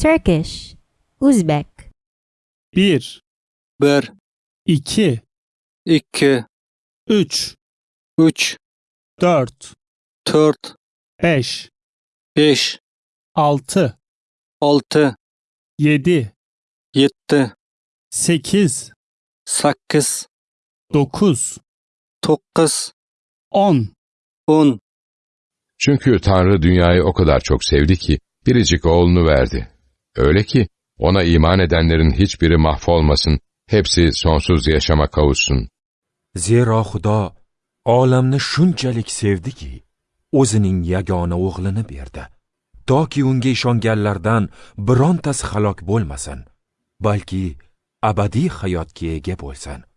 Turkish, Uzbek, bir, bir, iki, ikki, üç, uch, dört, to'rt, beş, besh, altı, olti, yedi, yetti, sekiz, sakkiz, dokuz, to'qqiz, on. o'n. Çünkü Tanrı dünyayı o kadar çok sevdi ki biricik oğlunu verdi. Öyle ki ona iman edenlerin hiçbiri mahvolmasın, hepsi sonsuz yaşama kavuşsun. Zero Xudo olamni shunchalik sevdiki, o'zining yagona o'g'lini berdi. Toki unga ishonganlardan birontasi halok bo'lmasin, balki abadiy hayotga ega bo'lsin.